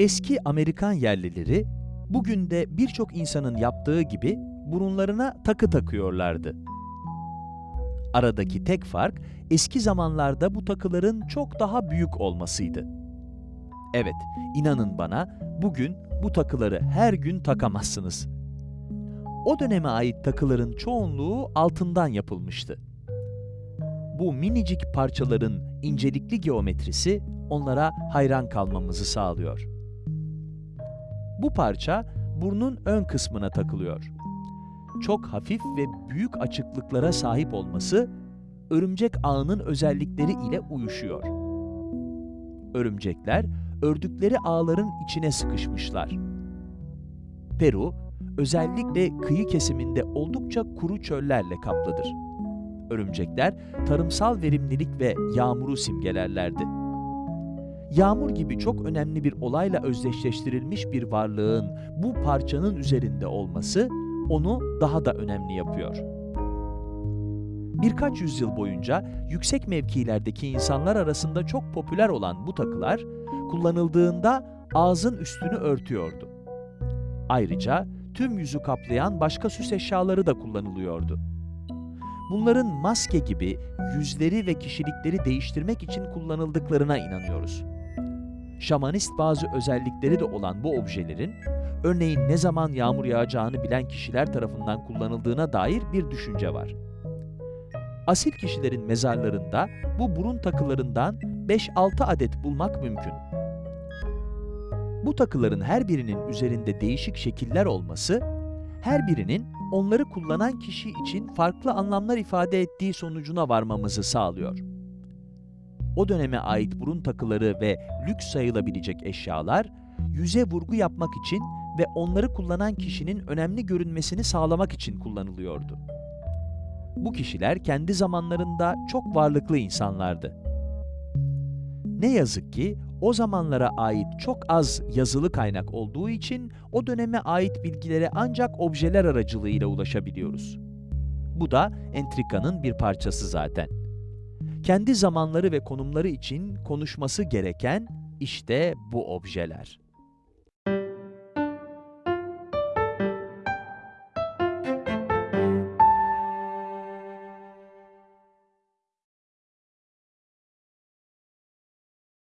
Eski Amerikan yerlileri bugün de birçok insanın yaptığı gibi burunlarına takı takıyorlardı. Aradaki tek fark eski zamanlarda bu takıların çok daha büyük olmasıydı. Evet, inanın bana bugün bu takıları her gün takamazsınız. O döneme ait takıların çoğunluğu altından yapılmıştı. Bu minicik parçaların incelikli geometrisi onlara hayran kalmamızı sağlıyor. Bu parça burnun ön kısmına takılıyor. Çok hafif ve büyük açıklıklara sahip olması örümcek ağının özellikleri ile uyuşuyor. Örümcekler ördükleri ağların içine sıkışmışlar. Peru, özellikle kıyı kesiminde oldukça kuru çöllerle kaplıdır. Örümcekler tarımsal verimlilik ve yağmuru simgelerlerdi. Yağmur gibi çok önemli bir olayla özdeşleştirilmiş bir varlığın bu parçanın üzerinde olması onu daha da önemli yapıyor. Birkaç yüzyıl boyunca yüksek mevkilerdeki insanlar arasında çok popüler olan bu takılar kullanıldığında ağzın üstünü örtüyordu. Ayrıca tüm yüzü kaplayan başka süs eşyaları da kullanılıyordu. Bunların maske gibi yüzleri ve kişilikleri değiştirmek için kullanıldıklarına inanıyoruz. Şamanist bazı özellikleri de olan bu objelerin, örneğin ne zaman yağmur yağacağını bilen kişiler tarafından kullanıldığına dair bir düşünce var. Asil kişilerin mezarlarında bu burun takılarından 5-6 adet bulmak mümkün. Bu takıların her birinin üzerinde değişik şekiller olması, her birinin onları kullanan kişi için farklı anlamlar ifade ettiği sonucuna varmamızı sağlıyor. O döneme ait burun takıları ve lüks sayılabilecek eşyalar, yüze vurgu yapmak için ve onları kullanan kişinin önemli görünmesini sağlamak için kullanılıyordu. Bu kişiler kendi zamanlarında çok varlıklı insanlardı. Ne yazık ki o zamanlara ait çok az yazılı kaynak olduğu için o döneme ait bilgilere ancak objeler aracılığıyla ulaşabiliyoruz. Bu da entrikanın bir parçası zaten. Kendi zamanları ve konumları için konuşması gereken işte bu objeler.